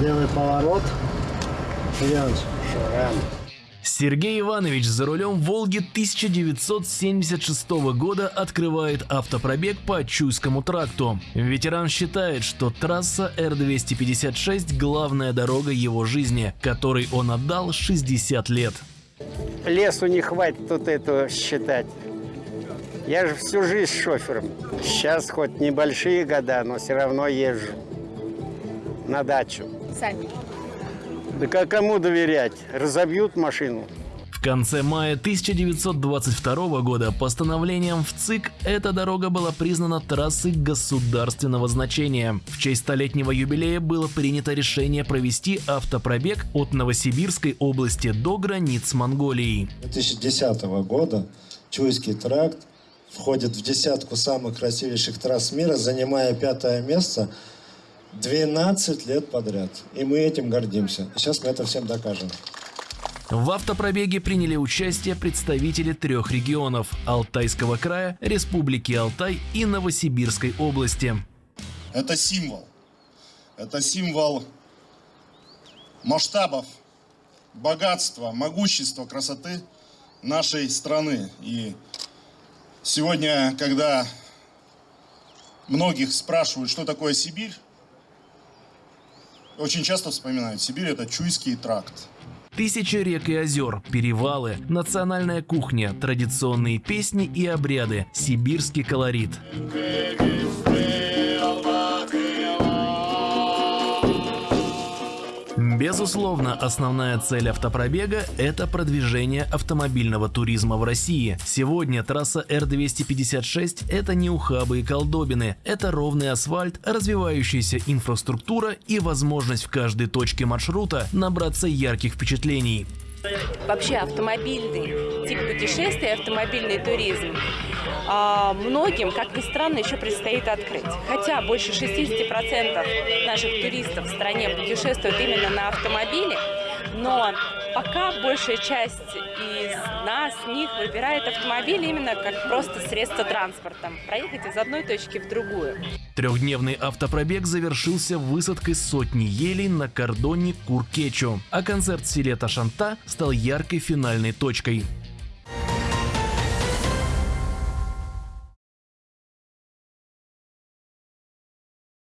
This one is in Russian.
Левый поворот. Вперед. Сергей Иванович за рулем «Волги» 1976 года открывает автопробег по Чуйскому тракту. Ветеран считает, что трасса Р-256 – главная дорога его жизни, которой он отдал 60 лет. Лесу не хватит тут этого считать. Я же всю жизнь шофером. Сейчас хоть небольшие года, но все равно езжу на дачу. Сами. Да как кому доверять? Разобьют машину. В конце мая 1922 года постановлением в ЦИК эта дорога была признана трассой государственного значения. В честь столетнего юбилея было принято решение провести автопробег от Новосибирской области до границ Монголии. 2010 года Чуйский тракт входит в десятку самых красивейших трасс мира, занимая пятое место 12 лет подряд. И мы этим гордимся. Сейчас мы это всем докажем. В автопробеге приняли участие представители трех регионов – Алтайского края, Республики Алтай и Новосибирской области. Это символ. Это символ масштабов, богатства, могущества, красоты нашей страны. И сегодня, когда многих спрашивают, что такое Сибирь, очень часто вспоминают, Сибирь это Чуйский тракт. Тысячи рек и озер, перевалы, национальная кухня, традиционные песни и обряды, сибирский колорит. Безусловно, основная цель автопробега – это продвижение автомобильного туризма в России. Сегодня трасса Р-256 – это не ухабы и колдобины, это ровный асфальт, развивающаяся инфраструктура и возможность в каждой точке маршрута набраться ярких впечатлений. Вообще автомобильный тип путешествия, автомобильный туризм а, многим, как ни странно, еще предстоит открыть. Хотя больше 60% наших туристов в стране путешествуют именно на автомобиле, но пока большая часть из нас, них выбирает автомобиль именно как просто средство транспорта. Проехать из одной точки в другую. Трехдневный автопробег завершился высадкой сотни елей на кордоне Куркечу, а концерт в селе Ташанта стал яркой финальной точкой.